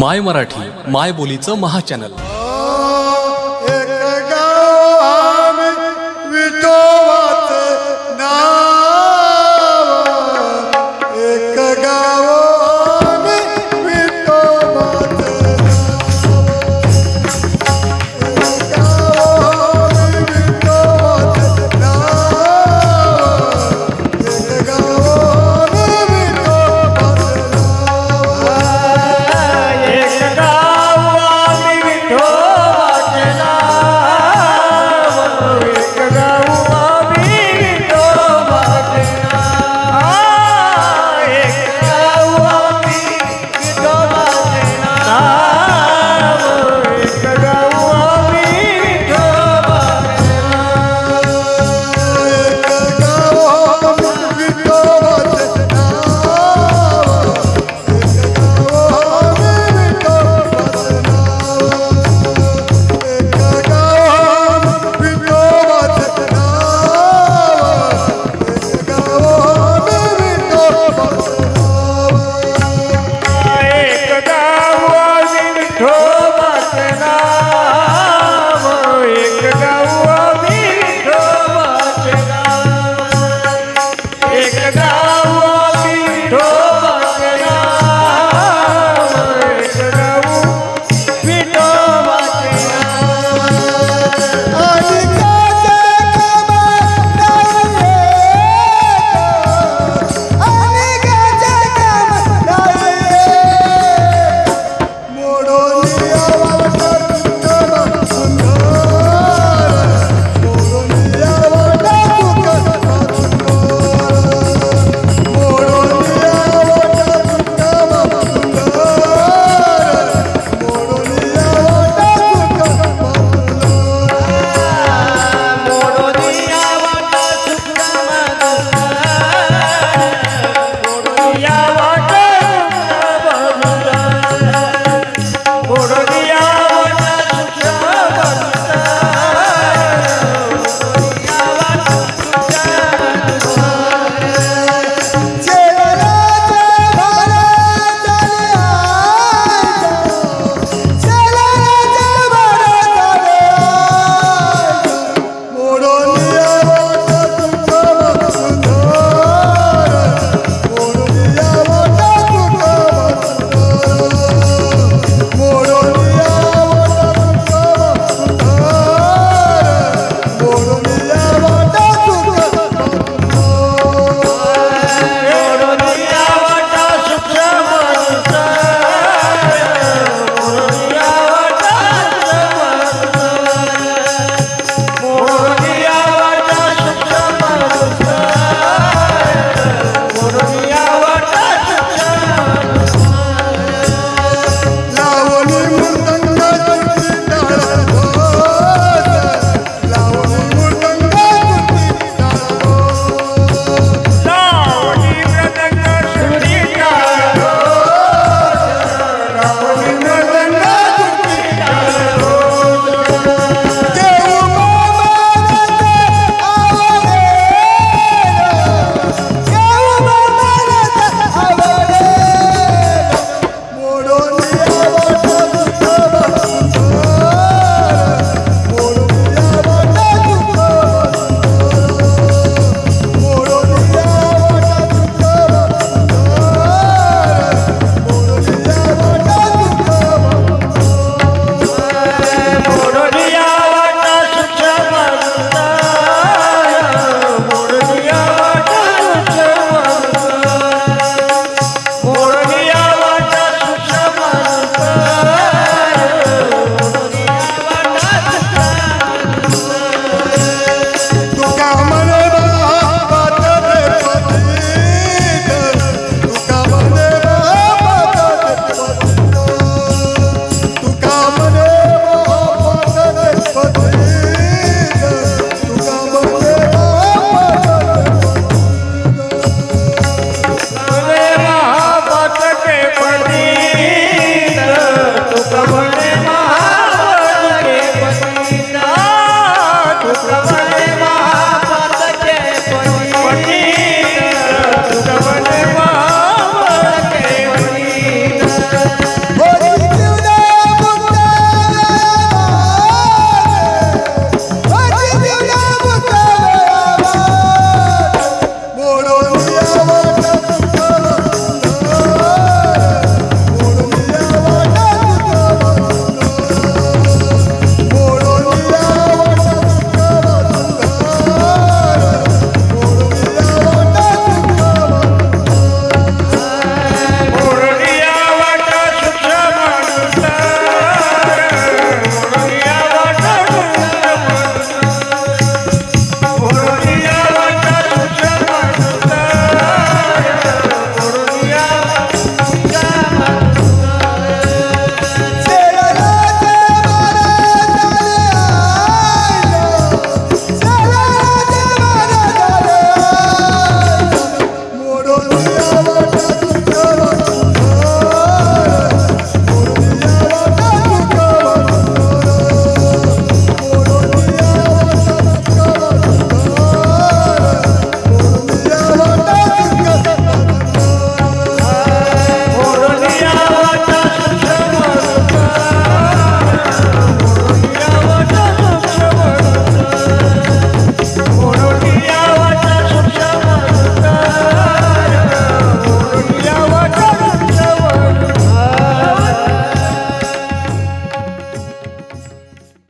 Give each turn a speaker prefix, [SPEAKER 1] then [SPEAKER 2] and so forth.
[SPEAKER 1] माय मराठी माय बोलीचं महाचॅनल
[SPEAKER 2] चॅनल.